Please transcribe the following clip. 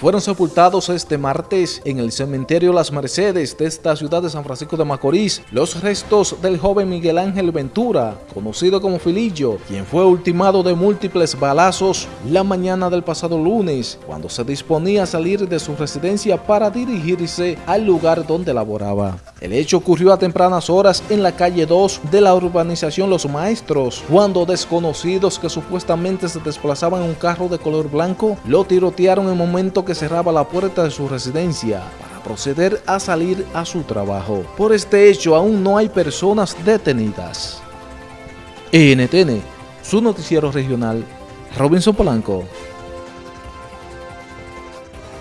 fueron sepultados este martes en el cementerio Las Mercedes de esta ciudad de San Francisco de Macorís los restos del joven Miguel Ángel Ventura, conocido como Filillo, quien fue ultimado de múltiples balazos la mañana del pasado lunes, cuando se disponía a salir de su residencia para dirigirse al lugar donde laboraba. El hecho ocurrió a tempranas horas en la calle 2 de la urbanización Los Maestros, cuando desconocidos que supuestamente se desplazaban en un carro de color blanco lo tirotearon en el momento que cerraba la puerta de su residencia para proceder a salir a su trabajo. Por este hecho aún no hay personas detenidas. NTN, su noticiero regional, Robinson Polanco.